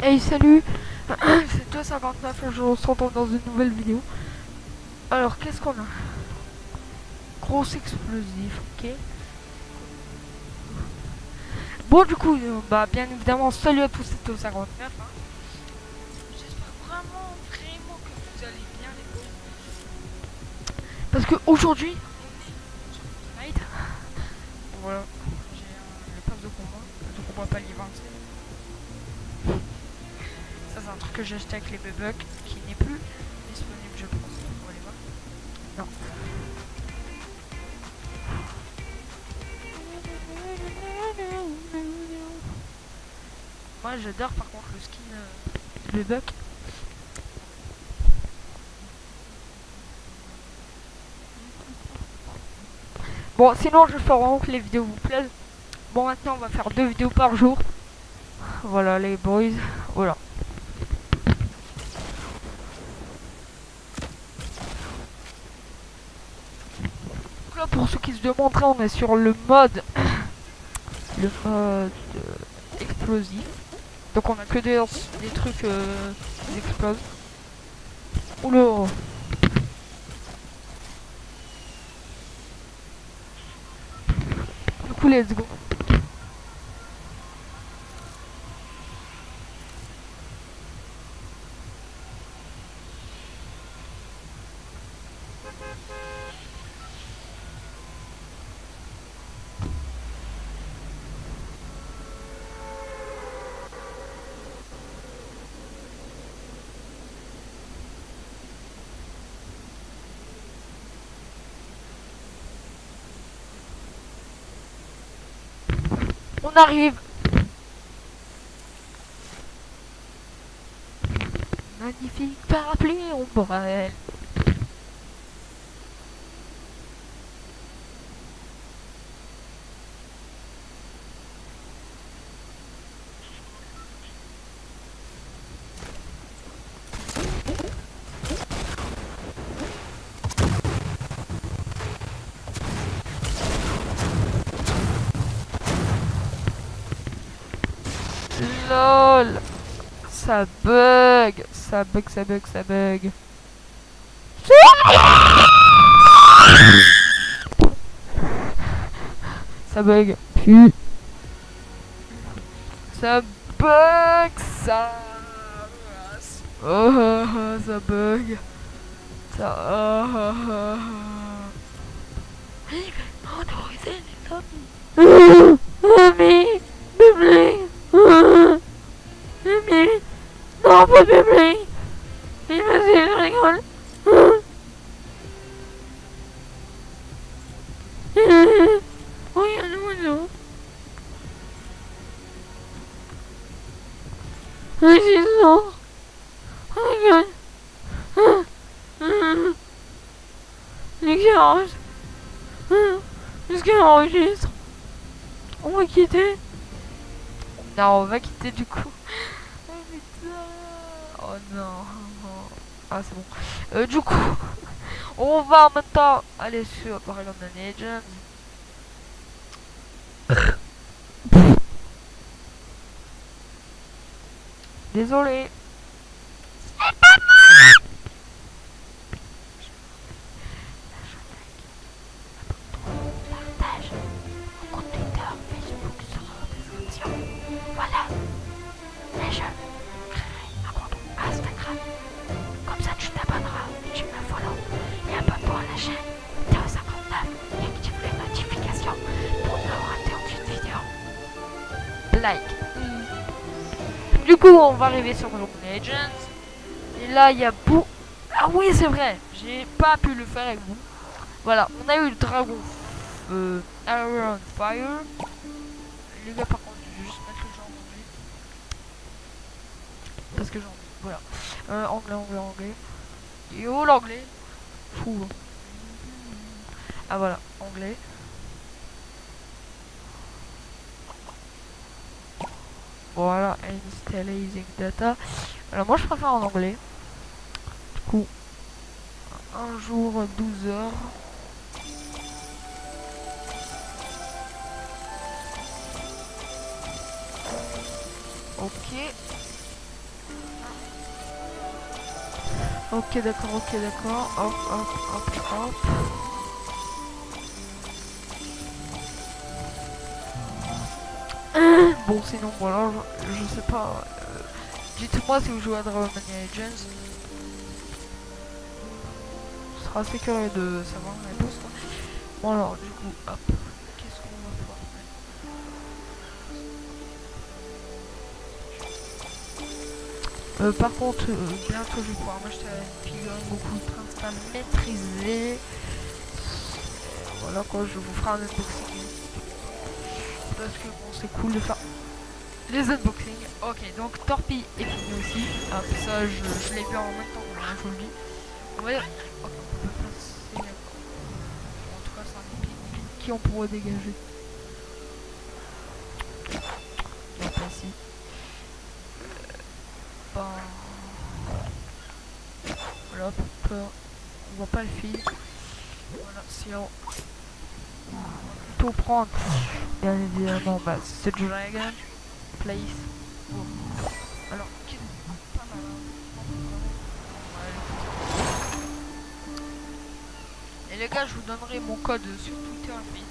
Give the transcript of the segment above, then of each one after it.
Hey salut C'est toi 59 et je vous retrouve dans une nouvelle vidéo. Alors qu'est-ce qu'on a? Gros explosif, ok. Bon du coup, euh, bah bien évidemment, salut à tous, c'est au 59. Hein. J'espère vraiment, vraiment que vous allez bien les gars. Parce que aujourd'hui, on est sur Fortnite. Voilà, j'ai de combat, pas ça c'est un truc que j'ai acheté avec les bugs qui n'est plus disponible je pense. Voir. Non. Moi j'adore par contre le skin euh, bug. Bon sinon je fais vraiment que les vidéos vous plaisent. Bon maintenant on va faire deux vidéos par jour. Voilà les boys. Voilà. Pour ceux qui se demanderaient on est sur le mode le mode euh, explosif. Donc on a que des, des trucs euh, qui explosent. Oula Du coup let's go. On arrive. Magnifique parapluie ombrelle. LOL Ça bug Ça bug, ça bug, ça bug. Ça bug. Ça bug, ça... Oh, oh, oh, ça bug. Ça... Oh, oh, oh, oh. Mamie, Mamie, Mimi Non, pas Mimi Mimi, vas-y, je rigole. Oh, il y a un oiseau. Vas-y, sors Regarde. L'éclairage Est-ce qu'elle enregistre On va quitter. Non, on va quitter du coup. Oh putain. Oh non. Ah, c'est bon. Euh, du coup, on va maintenant aller sur Paragon Legends. Désolé. Coup, on va arriver sur Legends. Et là, il y a beau... Ah oui, c'est vrai. J'ai pas pu le faire avec vous. Voilà, on a eu le dragon euh, Iron Fire. Les gars, par contre, je vais juste mettre le genre anglais. Parce que j'en Voilà. Euh, anglais, anglais, anglais. Et oh, l'anglais. Fou. Hein. Ah voilà, anglais. Voilà, installizing data. Alors moi je préfère en anglais. Du coup, un jour 12 heures. Ok. Ok d'accord, ok d'accord. Hop, hop, hop, hop. Bon, sinon, voilà, je, je sais pas. euh, Dites-moi si vous jouez à Dragon Mania Legends. Ce sera assez curieux de savoir la réponse. Bon, alors, du coup, hop. Qu'est-ce qu'on va pouvoir mettre Euh, par contre, euh, bientôt je vais pouvoir m'acheter une figurine beaucoup principale maîtrisée. Et Voilà quoi, je vous ferai un unboxing. Parce que bon, c'est cool de faire les unboxings. Ok, donc Torpille est fini aussi. Hop, ça je, je l'ai vu en même temps, hein, je vous le dis. On va... Ok, on peut passer. En tout cas, c'est un épique qui on pourrait dégager. On va passer. Ben... Voilà, hop, on voit pas le fil. Voilà, sinon... On va plutôt prendre, bien évidemment, bah, ce Dragon Place. Bon. Alors, qui pas mal. Ouais. Et les gars, je vous donnerai mon code sur Twitter, mais...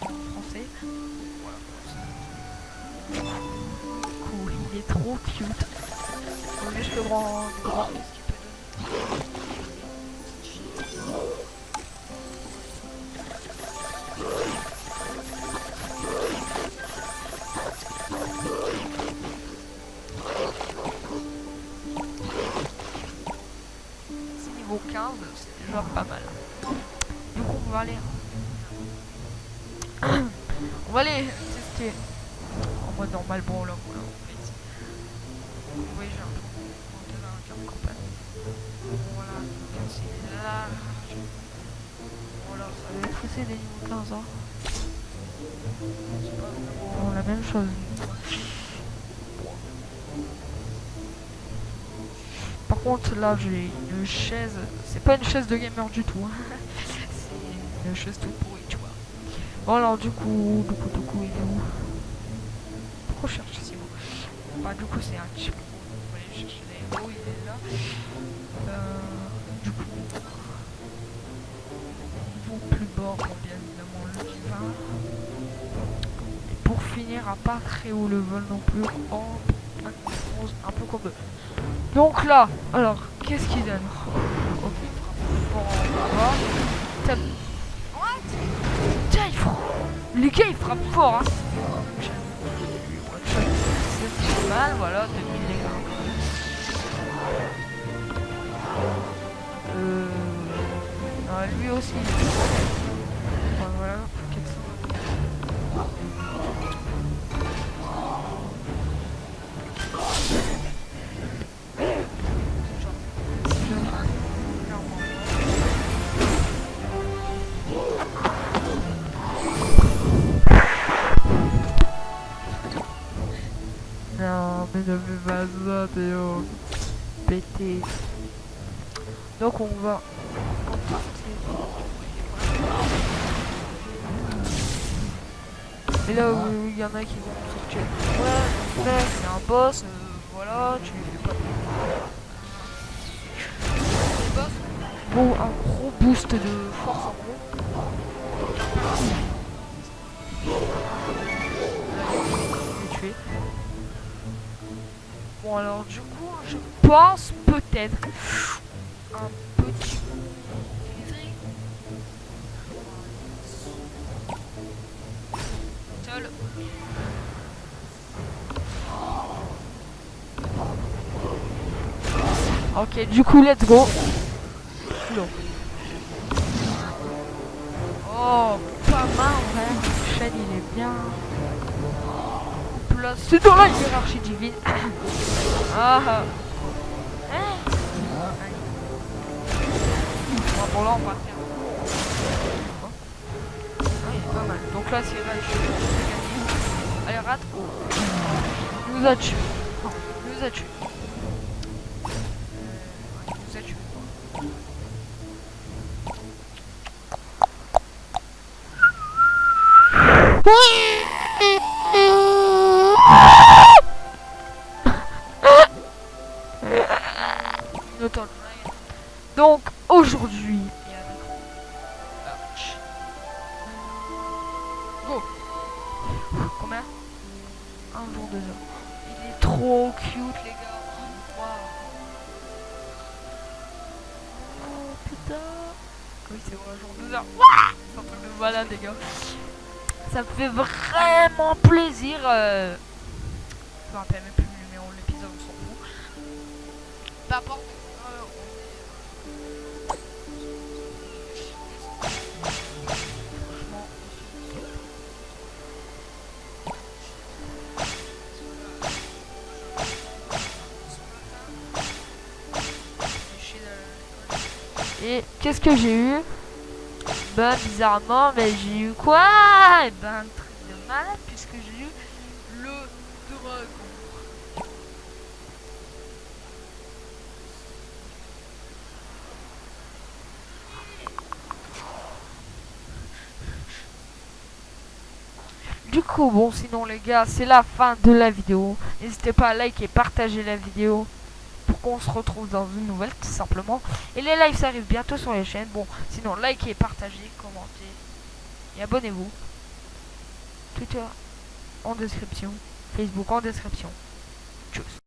en français. Voilà. Cool, il est trop cute. Juste le grand, grand 15, c'est déjà pas mal. Du coup, on va aller. on va aller tester en mode normal. Bon, là, voilà, on fait. Vous voyez, j'ai un peu carte campagne. Voilà, c'est là. Voilà, ça va être des niveaux 15 ans. C'est pas vraiment la même chose. Là, j'ai une chaise. C'est pas une chaise de gamer du tout. hein. C'est une chaise toute pourrie, tu vois. Bon, alors, du coup, du coup, du coup, il est où? Pourquoi cherche ici bon Bah, du coup, c'est un chip. Aller chercher les héros, il est là. Euh, du coup, plus évidemment, le divin. Et pour finir, à pas très haut le vol non plus. Un, peu comme. Donc là, alors, qu'est-ce qu'il donne. Tape. What Tiens, il frappe. Les gars, il frappe fort, hein. Mal, voilà, 2000 dégâts. Euh... non, lui aussi. Ne fais pas ça, Théo. Pété. Donc on va. Et là il y en a qui vont sortir. Ouais, là c'est un boss, euh, voilà, tu lui pas. Bon, un gros boost de force en gros. Bon alors du coup, je pense peut-être un petit. Ok, du coup, let's go. Oh, pas mal, ouais. Chaîne, il est bien. Placé dans la hiérarchie divine. ah ah. Hein Bon, là, on va faire. Ah. Donc là, c'est là, je. Allez, rate. Il nous a tué. Il nous a tué. Donc aujourd'hui, Go. Combien? Un jour, deux heures. Il est trop cute, les gars. Waouh. Oh putain. Oui, c'est un jour, deux heures. C'est un truc de malade, les gars. Ça me fait vraiment plaisir. Euh... Je même plus le numéro de l'épisode, on s'en fout. Peu. Et qu'est-ce que j'ai eu? Ben bizarrement, mais j'ai eu quoi? Et eh ben un truc de malade puisque j'ai eu le dragon. Du coup, bon, sinon les gars, c'est la fin de la vidéo. N'hésitez pas à liker et partager la vidéo pour qu'on se retrouve dans une nouvelle tout simplement. Et les lives ça arrive bientôt sur les chaînes. Bon, sinon likez, partagez, commentez et abonnez-vous. Twitter en description, Facebook en description. Tchuss.